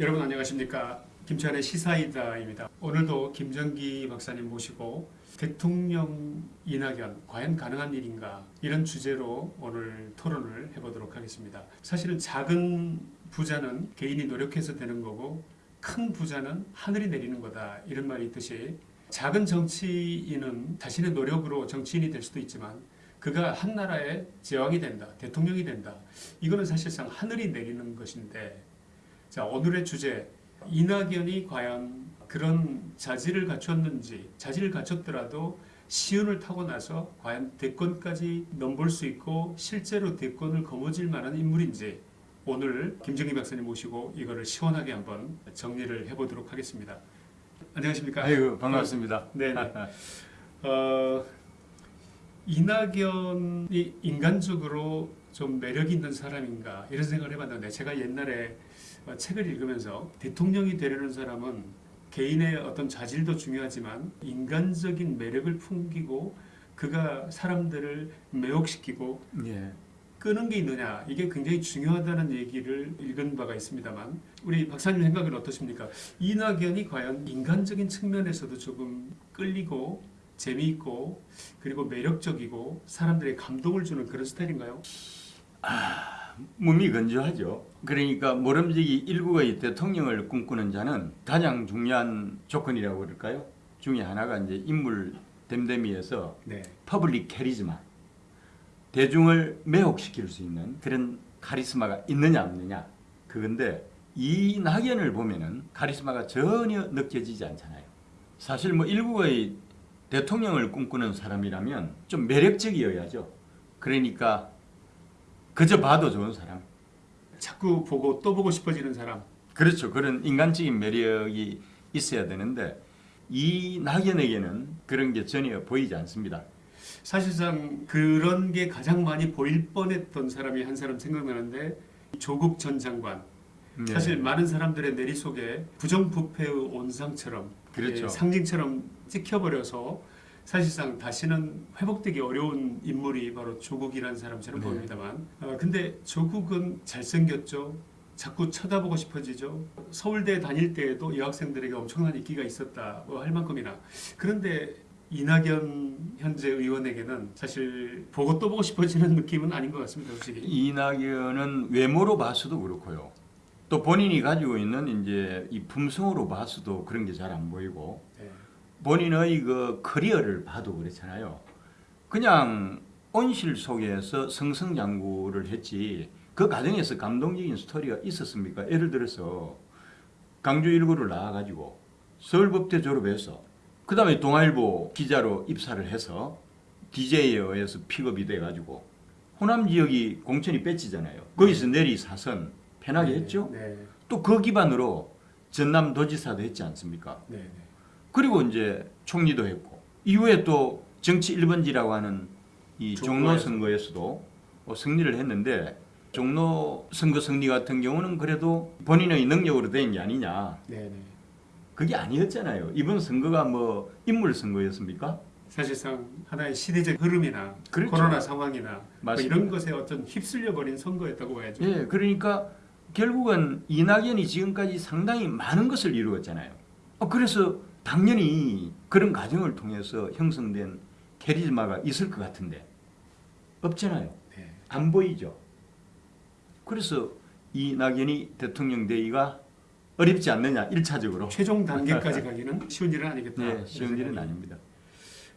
여러분 안녕하십니까 김치환의 시사이다입니다. 오늘도 김정기 박사님 모시고 대통령 이낙연 과연 가능한 일인가 이런 주제로 오늘 토론을 해보도록 하겠습니다. 사실은 작은 부자는 개인이 노력해서 되는 거고 큰 부자는 하늘이 내리는 거다 이런 말이 있듯이 작은 정치인은 자신의 노력으로 정치인이 될 수도 있지만 그가 한 나라의 제왕이 된다 대통령이 된다 이거는 사실상 하늘이 내리는 것인데 자 오늘의 주제 이낙연이 과연 그런 자질을 갖췄는지 자질을 갖췄더라도 시운을 타고 나서 과연 대권까지 넘볼 수 있고 실제로 대권을 거머쥘 만한 인물인지 오늘 김정희 박사님 모시고 이거를 시원하게 한번 정리를 해보도록 하겠습니다. 안녕하십니까? 아이고 반갑습니다. 네. 어, 이낙연이 인간적으로 좀 매력 있는 사람인가 이런 생각을 해봤는데 제가 옛날에 어, 책을 읽으면서 대통령이 되려는 사람은 개인의 어떤 자질도 중요하지만 인간적인 매력을 풍기고 그가 사람들을 매혹시키고 예. 끄는 게 있느냐 이게 굉장히 중요하다는 얘기를 읽은 바가 있습니다만 우리 박사님 생각은 어떠십니까? 이낙연이 과연 인간적인 측면에서도 조금 끌리고 재미있고 그리고 매력적이고 사람들의 감동을 주는 그런 스타일인가요? 무미건조하죠. 그러니까 모름지기 일국의 대통령을 꿈꾸는 자는 가장 중요한 조건이라고 그럴까요? 중에 하나가 이제 인물 됨됨이에서 네. public charisma 대중을 매혹시킬 수 있는 그런 카리스마가 있느냐 없느냐 그건데 이 낙연을 보면은 카리스마가 전혀 느껴지지 않잖아요. 사실 뭐 일국의 대통령을 꿈꾸는 사람이라면 좀 매력적이어야죠. 그러니까 그저 봐도 좋은 사람. 자꾸 보고 또 보고 싶어지는 사람. 그렇죠. 그런 인간적인 매력이 있어야 되는데 이 낙연에게는 그런 게 전혀 보이지 않습니다. 사실상 그런 게 가장 많이 보일 뻔했던 사람이 한 사람 생각나는데 조국 전 장관. 네. 사실 많은 사람들의 내리 속에 부정부패의 온상처럼 그렇죠. 예, 상징처럼 찍혀버려서 사실상 다시는 회복되기 어려운 인물이 바로 조국이라는 사람처럼 네. 보입니다만 어, 근데 조국은 잘생겼죠 자꾸 쳐다보고 싶어지죠 서울대 다닐 때에도 여학생들에게 엄청난 인기가 있었다 뭐할 만큼이나 그런데 이낙연 현재 의원에게는 사실 보고 또 보고 싶어지는 느낌은 아닌 것 같습니다 솔직히 이낙연은 외모로 봐서도 그렇고요. 또 본인이 가지고 있는 이제 이 품성으로 봐서도 그런 게 잘 안 보이고 네. 본인의 그 커리어를 봐도 그렇잖아요. 그냥 온실 속에서 승승장구를 했지 그 과정에서 감동적인 스토리가 있었습니까? 예를 들어서 강주 일구를 나와가지고 서울법대 졸업해서 그 다음에 동아일보 기자로 입사를 해서 DJ에 의해서 픽업이 돼가지고 호남 지역이 공천이 뺏지잖아요. 거기서 내리 사선 편하게 했죠. 네. 또 그 기반으로 전남 도지사도 했지 않습니까? 그리고 이제 총리도 했고 이후에 또 정치 1번지라고 하는 이 종로. 선거에서도 뭐 승리를 했는데 종로 선거 승리 같은 경우는 그래도 본인의 능력으로 된 게 아니냐 네. 네. 그게 아니었잖아요 이번 선거가 뭐 인물 선거였습니까? 사실상 하나의 시대적 흐름이나 그렇죠. 코로나 상황이나 뭐. 이런 것에 어떤 휩쓸려 버린 선거였다고 봐야죠. 예, 그러니까 결국은 이낙연이 지금까지 상당히 많은 것을 이루었잖아요. 어, 그래서 당연히 그런 과정을 통해서 형성된 캐리즈마가 있을 것 같은데 없잖아요. 네. 안 보이죠. 그래서 이낙연이 대통령 되기가 어렵지 않느냐 1차적으로. 최종 단계까지 가기는 쉬운 일은 아니겠다. 네, 쉬운 일은 생각이. 아닙니다.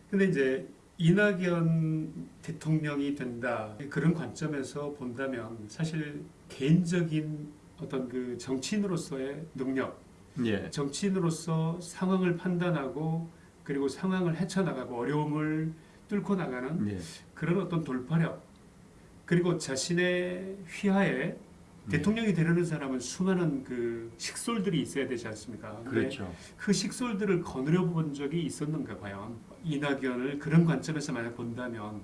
근데 이제 이낙연 대통령이 된다 그런 관점에서 본다면 사실 개인적인 어떤 그 정치인으로서의 능력, 예. 정치인으로서 상황을 판단하고 그리고 상황을 헤쳐나가고 어려움을 뚫고 나가는 예. 그런 어떤 돌파력 그리고 자신의 휘하에 대통령이 되려는 사람은 수많은 그 식솔들이 있어야 되지 않습니까? 그렇죠. 그 식솔들을 거느려 본 적이 있었는가 과연 이낙연을 그런 관점에서 만약 본다면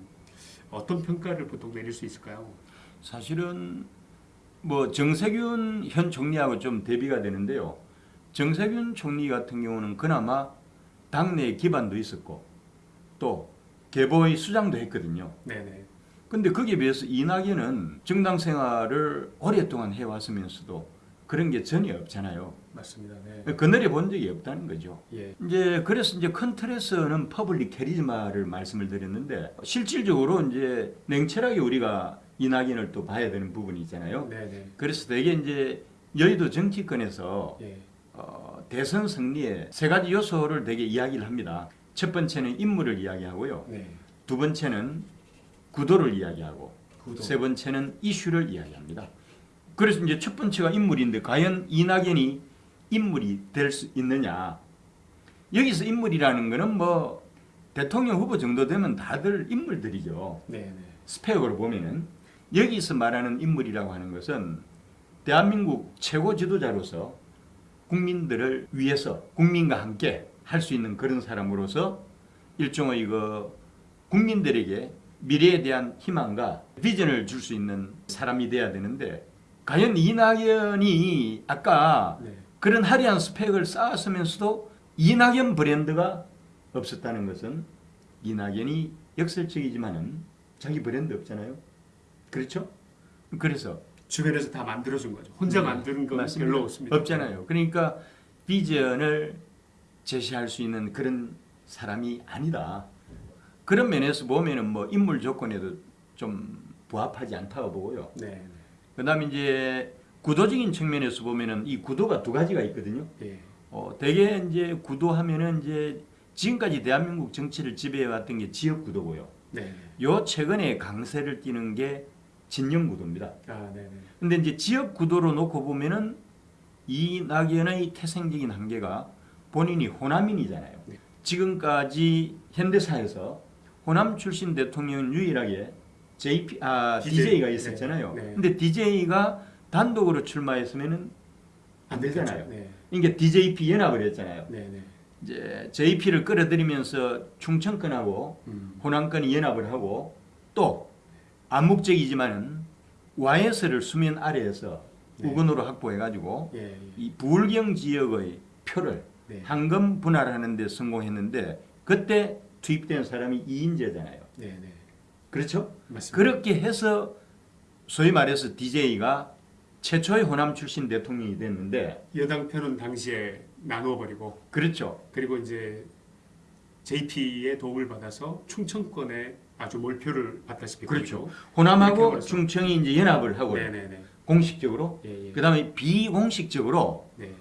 어떤 평가를 보통 내릴 수 있을까요? 사실은 뭐 정세균 현 총리하고 좀 대비가 되는데요. 정세균 총리 같은 경우는 그나마 당내 기반도 있었고 또 개보의 수장도 했거든요. 네네. 근데 거기에 비해서 이낙연은 정당 생활을 오랫동안 해왔으면서도 그런 게 전혀 없잖아요. 맞습니다. 네. 그늘에 본 적이 없다는 거죠. 예. 이제 그래서 이제 큰 틀에서는 public charisma를 말씀을 드렸는데 실질적으로 이제 냉철하게 우리가 이낙연을 또 봐야 되는 부분이 있잖아요. 네, 네. 그래서 되게 이제 여의도 정치권에서 예. 어, 대선 승리에 세 가지 요소를 되게 이야기를 합니다. 첫 번째는 인물을 이야기하고요. 네. 두 번째는 구도를 이야기하고 구도. 세 번째는 이슈를 이야기합니다. 그래서 이제 첫 번째가 인물인데 과연 이낙연이 인물이 될 수 있느냐? 여기서 인물이라는 거는 뭐 대통령 후보 정도 되면 다들 인물들이죠. 네, 네. 스펙으로 보면은 여기서 말하는 인물이라고 하는 것은 대한민국 최고 지도자로서 국민들을 위해서 국민과 함께 할 수 있는 그런 사람으로서 일종의 그 국민들에게 미래에 대한 희망과 비전을 줄 수 있는 사람이 돼야 되는데 과연 이낙연이 아까 네. 그런 화려한 스펙을 쌓았으면서도 이낙연 브랜드가 없었다는 것은 이낙연이 역설적이지만 은 자기 브랜드 없잖아요. 그렇죠? 그래서 주변에서 다 만들어준 거죠. 혼자 네, 만드는 건 맞습니다. 별로 없습니다. 없잖아요. 그러니까 비전을 제시할 수 있는 그런 사람이 아니다. 그런 면에서 보면은 뭐 인물 조건에도 좀 부합하지 않다고 보고요. 네, 네. 그다음에 이제 구도적인 측면에서 보면은 이 구도가 두 가지가 있거든요. 예. 어, 대개 이제 구도하면은 이제 지금까지 대한민국 정치를 지배해 왔던 게 지역 구도고요. 네. 네. 요 최근에 강세를 띠는 게 진영 구도입니다. 아, 네, 네. 근데 이제 지역 구도로 놓고 보면은 이낙연의 태생적인 한계가 본인이 호남인이잖아요. 네. 지금까지 현대사에서 호남 출신 대통령은 유일하게 JP 아 DJ, DJ가 있었잖아요. 네, 네. 근데 DJ가 단독으로 출마했으면은 안 되잖아요. 네. 그러니까 DJP 연합을 했잖아요. 네, 네. 이제 JP를 끌어들이면서 충청권하고 음. 호남권이 연합을 하고 또 암묵적이지만은 YS를 수면 아래에서 네. 우건으로 확보해가지고 예, 예. 이 부울경 지역의 표를 네. 황금 분할하는 데 성공했는데 그때 투입된 사람이 이인재잖아요. 네, 네. 그렇죠? 맞습니다. 그렇게 해서 소위 말해서 DJ가 최초의 호남 출신 대통령이 됐는데 여당 편은 당시에 나누어 버리고 그렇죠. 그리고 이제 JP의 도움을 받아서 충청권에 아주 몰표를 받다시피 그렇죠. 그렇게 호남하고. 충청이 이제 연합을 하고 네, 네, 네. 공식적으로 예, 예. 그 다음에 비공식적으로 네.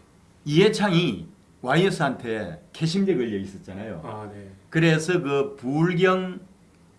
이해창이 YS한테 캐심제 걸려 있었잖아요. 아, 네. 그래서 그 부울경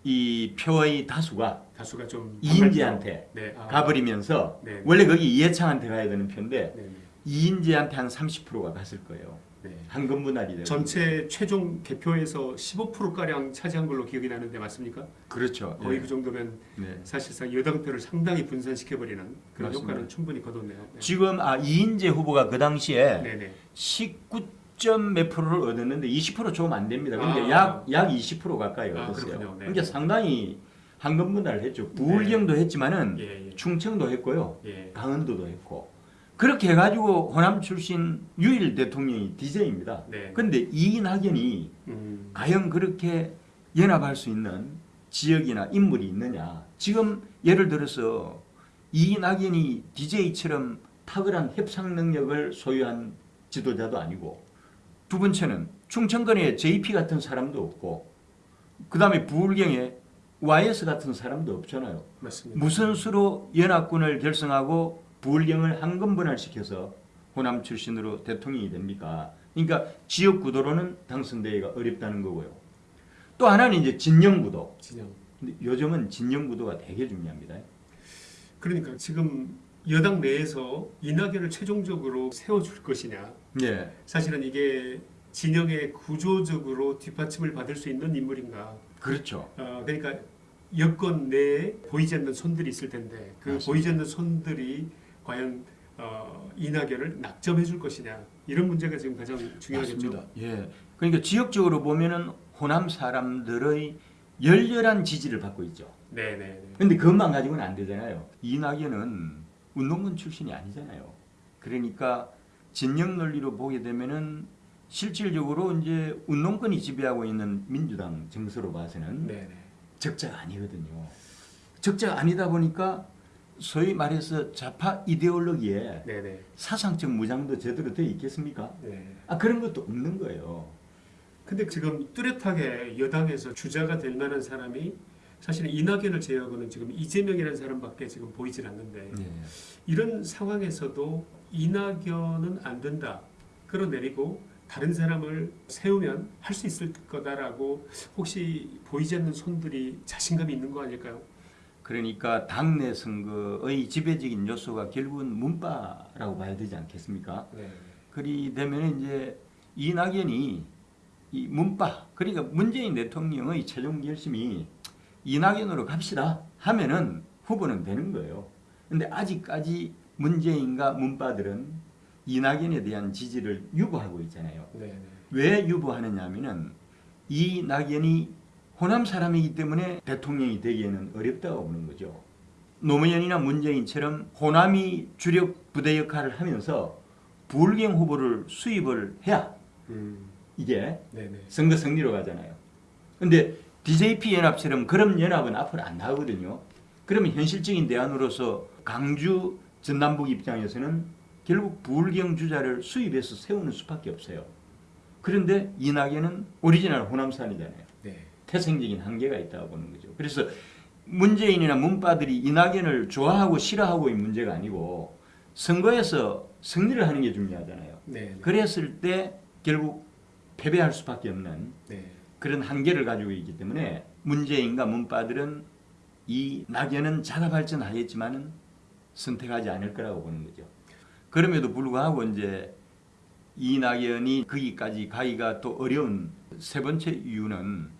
이 표의 다수가 다수가 좀 이인재한테 네. 아, 가버리면서 네. 원래 거기 이해창한테 가야 되는 표인데 네, 네. 이인재한테 한 30%가 갔을 거예요. 네. 한금 분할이 되고. 전체 최종 개표에서 15% 가량 차지한 걸로 기억이 나는데 맞습니까? 그렇죠. 거의 예. 그 정도면 네. 사실상 여당표를 상당히 분산시켜 버리는 그런 맞습니다. 효과는 충분히 거뒀네요. 네. 지금 아 이인재 후보가 그 당시에 네, 네. 19 점 몇 프로를 얻었는데 20% 조금 안 됩니다. 근데 아. 약약 20% 가까이 아, 얻었어요. 네. 그러니까 상당히 한금 분할을 했죠. 부울경도 했지만은 예, 예. 충청도 했고요. 예. 강원도도 했고 그렇게 해가지고 호남 출신 유일 대통령이 DJ입니다. 네. 근데 이낙연이 음. 과연 그렇게 연합할 수 있는 지역이나 인물이 있느냐? 지금 예를 들어서 이낙연이 DJ처럼 탁월한 협상 능력을 소유한 지도자도 아니고 두 번째는 충청권에 JP 같은 사람도 없고 그 다음에 부울경에 YS 같은 사람도 없잖아요. 맞습니다. 무슨 수로 연합군을 결성하고 부울경을 한금 분할시켜서 호남 출신으로 대통령이 됩니까? 그러니까 지역 구도로는 당선되기가 어렵다는 거고요. 또 하나는 이제 진영 구도. 진영. 근데 요즘은 진영 구도가 되게 중요합니다. 그러니까 지금 여당 내에서 이낙연을 최종적으로 세워줄 것이냐 예, 사실은 이게 진영의 구조적으로 뒷받침을 받을 수 있는 인물인가 그렇죠. 어, 그러니까 여권 내에 보이지 않는 손들이 있을 텐데 그 맞습니다. 보이지 않는 손들이 과연 어, 이낙연을 낙점해 줄 것이냐 이런 문제가 지금 가장 중요하겠죠. 맞습니다. 예, 그러니까 지역적으로 보면은 호남 사람들의 열렬한 지지를 받고 있죠. 네, 네, 네. 근데 그것만 가지고는 안 되잖아요. 이낙연은 운동권 출신이 아니잖아요. 그러니까 진영 논리로 보게 되면은 실질적으로 이제 운동권이 지배하고 있는 민주당 정서로 봐서는 네, 네. 적자가 아니거든요. 적자가 아니다 보니까 소위 말해서 좌파 이데올로기에 네네. 사상적 무장도 제대로 돼 있겠습니까? 네. 아 그런 것도 없는 거예요. 근데 지금 뚜렷하게 여당에서 주자가 될 만한 사람이 사실은 이낙연을 제외하고는 지금 이재명이라는 사람밖에 지금 보이질 않는데 예. 이런 상황에서도 이낙연은 안 된다 끌어내리고 다른 사람을 세우면 할 수 있을 거다라고 혹시 보이지 않는 손들이 자신감이 있는 거 아닐까요? 그러니까 당내 선거의 지배적인 요소가 결국은 문파라고 봐야 되지 않겠습니까? 네. 그리 되면 이제 이낙연이 이 문파 그러니까 문재인 대통령의 최종 결심이 이낙연으로 갑시다 하면은 후보는 되는 거예요. 근데 아직까지 문재인과 문파들은 이낙연에 대한 지지를 유보하고 있잖아요. 네. 왜 유보하느냐 하면은 이낙연이 호남 사람이기 때문에 대통령이 되기에는 어렵다고 보는 거죠. 노무현이나 문재인처럼 호남이 주력 부대 역할을 하면서 부울경 후보를 수입을 해야 음. 이게 네네. 선거 승리로 가잖아요. 근데 DJP 연합처럼 그런 연합은 앞으로 안 나오거든요. 그러면 현실적인 대안으로서 강주 전남북 입장에서는 결국 부울경 주자를 수입해서 세우는 수밖에 없어요. 그런데 이낙연은 오리지널 호남산이잖아요. 네. 태생적인 한계가 있다고 보는 거죠. 그래서 문재인이나 문파들이 이낙연을 좋아하고 싫어하고의 문제가 아니고 선거에서 승리를 하는 게 중요하잖아요. 네. 그랬을 때 결국 패배할 수밖에 없는 네. 그런 한계를 가지고 있기 때문에 문재인과 문파들은 이 낙연은 자가 발전하겠지만은 선택하지 않을 거라고 보는 거죠. 그럼에도 불구하고 이제 이 낙연이 거기까지 가기가 또 어려운 세 번째 이유는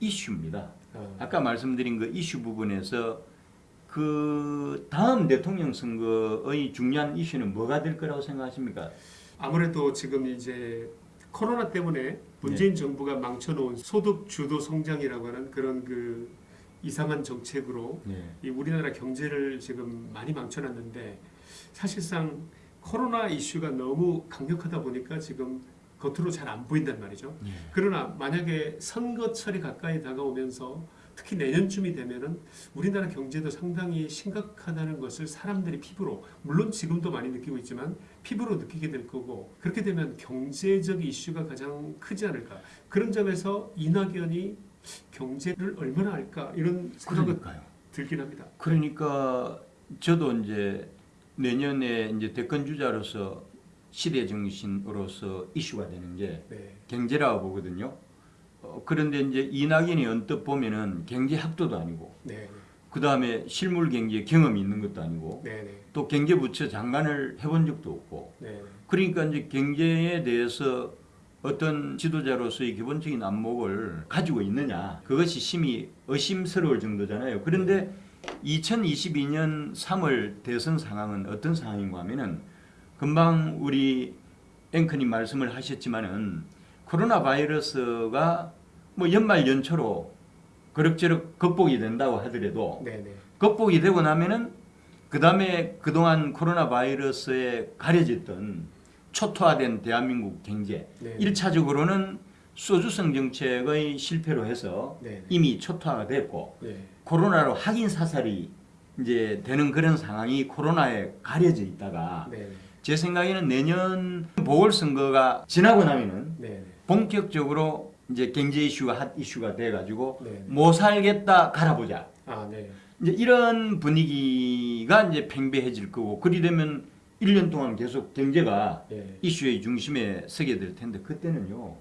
이슈입니다. 어. 아까 말씀드린 그 이슈 부분에서 그 다음 대통령 선거의 중요한 이슈는 뭐가 될 거라고 생각하십니까? 아무래도 지금 이제 코로나 때문에 문재인 정부가 망쳐놓은 소득 주도 성장이라고 하는 그런 그 이상한 정책으로 네. 이 우리나라 경제를 지금 많이 망쳐놨는데 사실상 코로나 이슈가 너무 강력하다 보니까 지금 겉으로 잘 안 보인단 말이죠. 네. 그러나 만약에 선거철이 가까이 다가오면서 특히 내년쯤이 되면은 우리나라 경제도 상당히 심각하다는 것을 사람들이 피부로 물론 지금도 많이 느끼고 있지만 피부로 느끼게 될 거고 그렇게 되면 경제적 이슈가 가장 크지 않을까 그런 점에서 이낙연이 경제를 얼마나 할까 이런 생각이. 들긴 합니다. 그러니까 저도 이제 내년에 이제 대권 주자로서 시대 정신으로서 이슈가 되는 게 네, 경제라고 보거든요. 어, 그런데 이제 이낙연이 언뜻 보면은 경제학도도 아니고 네, 그 다음에 실물 경제 경험이 있는 것도 아니고 네, 네, 또 경제부처 장관을 해본 적도 없고 네, 그러니까 이제 경제에 대해서 어떤 지도자로서의 기본적인 안목을 가지고 있느냐 그것이 심히 의심스러울 정도잖아요. 그런데 2022년 3월 대선 상황은 어떤 상황인가 하면은 금방 우리 앵커님 말씀을 하셨지만은 코로나 바이러스가 뭐 연말 연초로 그럭저럭 극복이 된다고 하더라도 네, 네, 극복이 되고 나면은 그 다음에 그동안 코로나 바이러스에 가려졌던 초토화된 대한민국 경제 네, 일차적으로는 소주성 정책의 실패로 해서 네, 이미 초토화가 됐고 네, 코로나로 확인 사살이 이제 되는 그런 상황이 코로나에 가려져 있다가 네, 제 생각에는 내년 보궐선거가 지나고 나면은 네, 네, 본격적으로 이제 경제 이슈가 핫 이슈가 돼가지고 네, 네. 못 살겠다 갈아보자. 아, 네, 이제 이런 분위기가 이제 팽배해질 거고 그리 되면 1년 동안 계속 경제가 네, 이슈의 중심에 서게 될 텐데 그때는요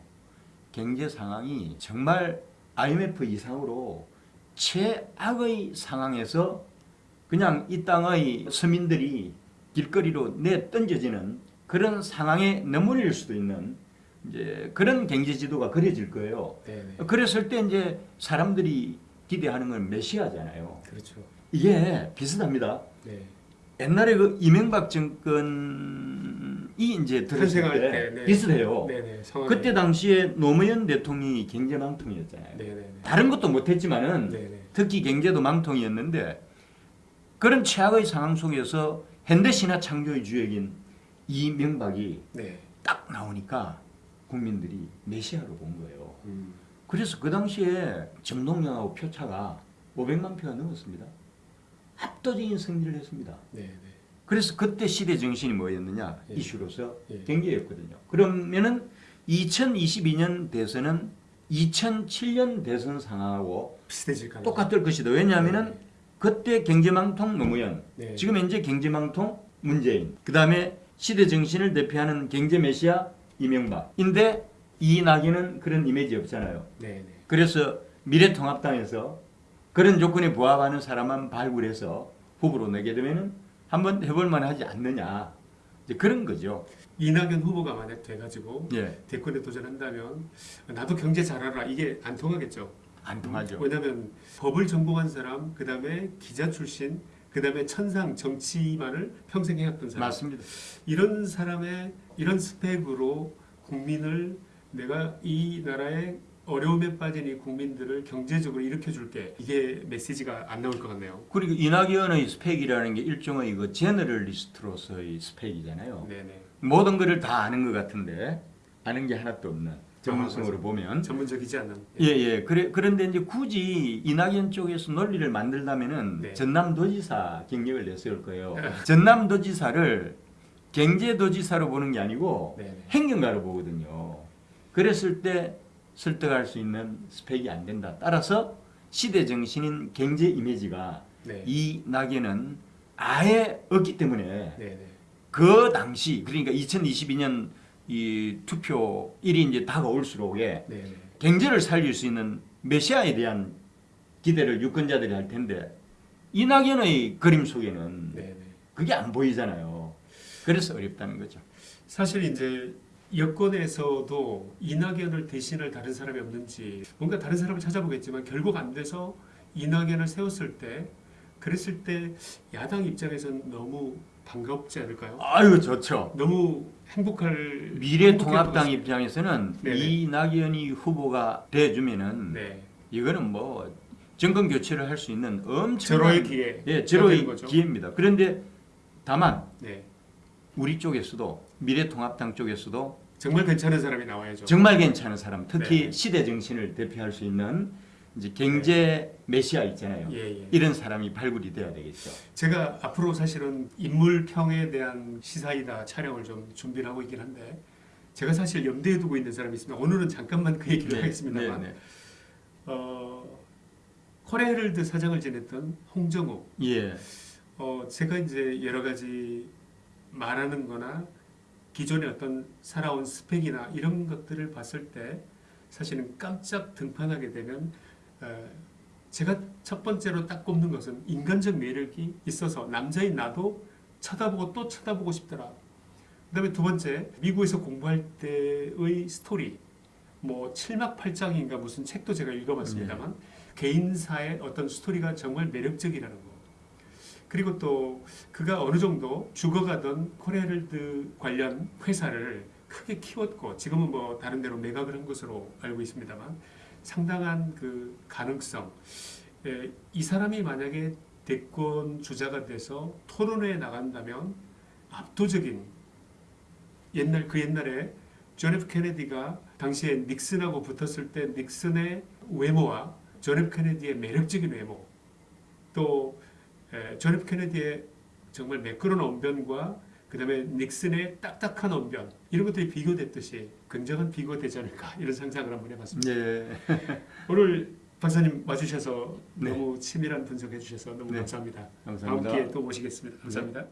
경제 상황이 정말 IMF 이상으로 최악의 상황에서 그냥 이 땅의 서민들이 길거리로 내 던져지는 그런 상황에 내몰릴 수도 있는 이제 그런 경제 지도가 그려질 거예요. 네, 네, 그랬을 때 이제 사람들이 기대하는 건 메시아잖아요. 그렇죠. 이게 비슷합니다. 네, 옛날에 그 이명박 정권이 이제 들었을 때, 때, 네. 비슷해요. 네, 네, 그때 당시에 노무현 대통령이 경제 망통이었잖아요. 네, 네, 네, 다른 것도 못했지만은 특히 경제도 망통이었는데 그런 최악의 상황 속에서 현대신화 창조의 주역인 이명박이 네, 딱 나오니까 국민들이 메시아로 본 거예요. 음, 그래서 그 당시에 정동영하고 표차가 500만 표가 넘었습니다. 압도적인 승리를 했습니다. 네, 네. 그래서 그때 시대 정신이 뭐였느냐 예. 이슈로서 예. 경제였거든요. 그러면은 2022년 대선은 2007년 대선 상황하고. 똑같을 것이다. 왜냐하면은 네. 그때 경제망통 노무현, 네. 지금 현재 경제망통 문재인, 그 다음에 시대 정신을 대표하는 경제 메시아 이명박인데 이낙연은 그런 이미지 없잖아요. 네, 네. 그래서 미래통합당에서 그런 조건에 부합하는 사람만 발굴해서 후보로 내게 되면은 한번 해볼 만하지 않느냐 그런 거죠. 이낙연 후보가 만약 돼가지고 예, 대권에 도전한다면 나도 경제 잘하라 이게 안 통하겠죠. 안 통하죠. 왜냐하면 법을 전공한 사람, 그 다음에 기자 출신, 그 다음에 천상 정치만을 평생 해왔던 사람. 맞습니다. 이런 사람의 이런 스펙으로 국민을 내가 이 나라의 어려움에 빠진 이 국민들을 경제적으로 일으켜줄게 이게 메시지가 안 나올 것 같네요. 그리고 이낙연의 스펙이라는 게 일종의 그 제너럴리스트로서의 스펙이잖아요. 네네. 모든 것을 다 아는 것 같은데 아는 게 하나도 없는 전문성으로 아, 보면 전문적이지 않은. 예, 예. 그래, 그런데 이제 굳이 이낙연 쪽에서 논리를 만들다면은 네. 전남도지사 경력을 냈을 거예요. 전남도지사를 경제도지사로 보는 게 아니고 네네. 행정가로 보거든요. 그랬을 때 설득할 수 있는 스펙이 안 된다. 따라서 시대 정신인 경제 이미지가 네. 이낙연은 아예 없기 때문에 네네. 그 당시 그러니까 2022년 이 투표일이 이제 다가올수록에 네네. 경제를 살릴 수 있는 메시아에 대한 기대를 유권자들이 할 텐데 이낙연의 그림 속에는 네네. 그게 안 보이잖아요. 그래서 어렵다는 거죠. 사실 이제 여권에서도 이낙연을 대신할 다른 사람이 없는지 뭔가 다른 사람을 찾아보겠지만 결국 안 돼서 이낙연을 세웠을 때 그랬을 때 야당 입장에서는 너무 반갑지 않을까요? 아유 좋죠. 너무 행복할 미래통합당 입장에서는 네네. 이낙연이 후보가 돼주면은 네. 이거는 뭐 정권 교체를 할 수 있는 엄청난 절호의 기회. 예, 거죠. 기회입니다. 그런데 다만 네. 우리 쪽에서도 미래통합당 쪽에서도 정말 괜찮은 사람이 나와야죠. 정말 괜찮은 사람, 특히 네. 시대 정신을 대표할 수 있는 이제 경제 메시아 있잖아요. 예, 예. 이런 사람이 발굴이 돼야 되겠죠. 제가 앞으로 사실은 인물평에 대한 시사이다 촬영을 좀 준비를 하고 있긴 한데 제가 사실 염두에 두고 있는 사람이 있습니다. 오늘은 잠깐만 그 얘기를 하겠습니다만 네, 네. 어, 코레헤럴드 사장을 지냈던 홍정욱 예, 어, 제가 이제 여러 가지 말하는 거나 기존의 어떤 살아온 스펙이나 이런 것들을 봤을 때 사실은 깜짝 등판하게 되면 어, 제가 첫 번째로 딱 꼽는 것은 인간적 매력이 있어서 남자인 나도 쳐다보고 또 쳐다보고 싶더라. 그 다음에 두 번째 미국에서 공부할 때의 스토리 뭐 7막 8장인가 무슨 책도 제가 읽어봤습니다만 개인사의 어떤 스토리가 정말 매력적이라는 거. 그리고 또 그가 어느 정도 죽어가던 코리아헤럴드 관련 회사를 크게 키웠고 지금은 뭐 다른 데로 매각을 한 것으로 알고 있습니다만 상당한 그 가능성. 예, 이 사람이 만약에 대권 주자가 돼서 토론회에 나간다면 압도적인 옛날 그 옛날에 존 F 케네디가 당시에 닉슨하고 붙었을 때 닉슨의 외모와 존 F 케네디의 매력적인 외모 또 에, 존 F 케네디의 정말 매끄러운 언변과 그 다음에 닉슨의 딱딱한 언변 이런 것들이 비교됐듯이 굉장한 비교되지 않을까 이런 상상을 한번 해봤습니다. 네. 오늘 박사님 와주셔서 네. 너무 치밀한 분석해 주셔서 너무 네. 감사합니다. 감사합니다. 다음 기회에 또 모시겠습니다. 감사합니다.